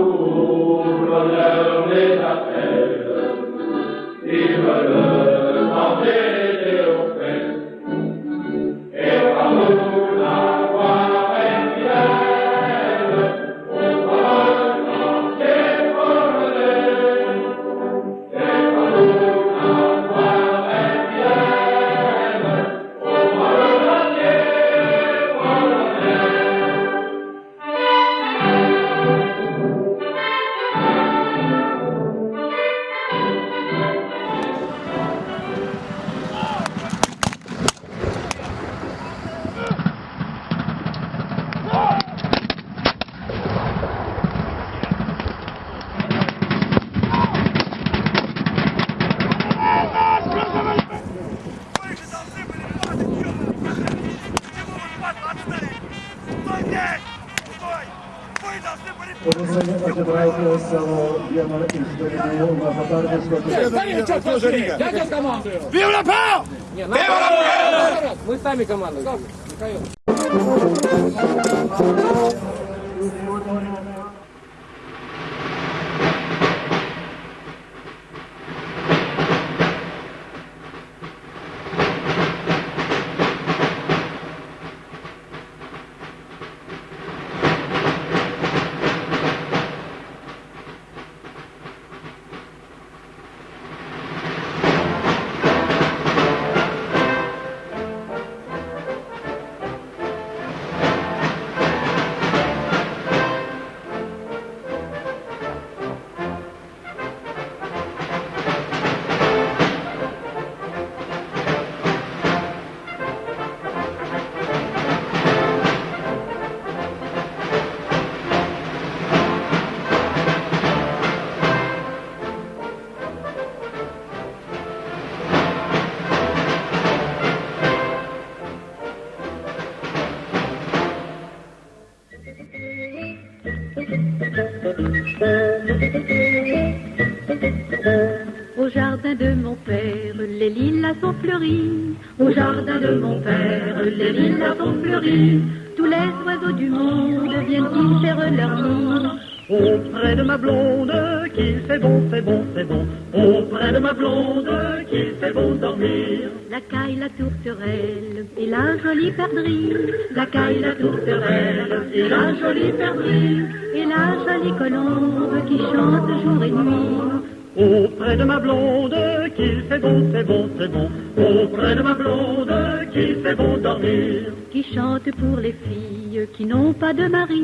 leur les appels, manger Pozostaje odebrał głos samo Jana Isztorinu na poparcie Szkocji. Дядя команду! Vive la paix! Не, надо- Вива Лапа! Мы сами команда. Михаил. Au jardin de mon père, les lilas sont fleuris. Au jardin de mon père, les lilas sont fleuris. Tous les oiseaux du monde viennent y faire leur nid. Auprès de ma blonde, qu'il fait bon, fait bon, fait bon. Auprès de ma blonde, qu'il fait bon dormir. La caille, la tourterelle et la jolie perdrix. La caille, la tourterelle et la jolie perdrix. Et la jolie colombe qui chante jour et nuit. Auprès de ma blonde, qu'il fait bon, fait bon, fait bon. Auprès de ma blonde, qu'il fait bon dormir. Qui chante pour les filles qui n'ont pas de mari.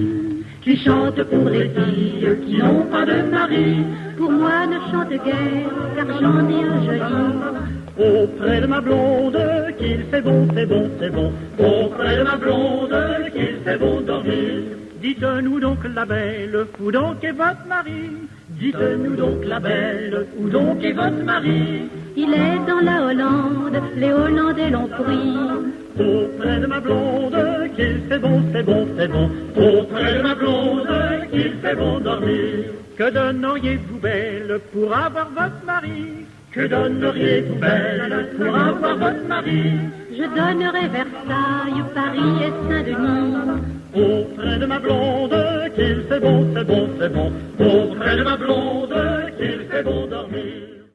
Qui chante pour les filles qui n'ont pas de mari. Pour moi ne chante guère, car j'en ai un joli. Auprès de ma blonde, qu'il fait bon, fait bon, fait bon. Auprès de ma blonde, qu'il fait bon dormir. Dites-nous donc la belle, où donc est votre mari Dites-nous donc la belle, où donc est votre mari Il est dans la Hollande, les Hollandais l'ont pris. Auprès de ma blonde, qu'il fait bon, fait bon, fait bon. Auprès de ma blonde, qu'il fait bon dormir. Que donneriez-vous belle pour avoir votre mari? Que donneriez-vous belle pour avoir votre mari? Je donnerai Versailles, Paris et Saint-Denis. Auprès de ma blonde, qu'il fait bon, fait bon, fait bon. Auprès de ma blonde, qu'il fait bon dormir.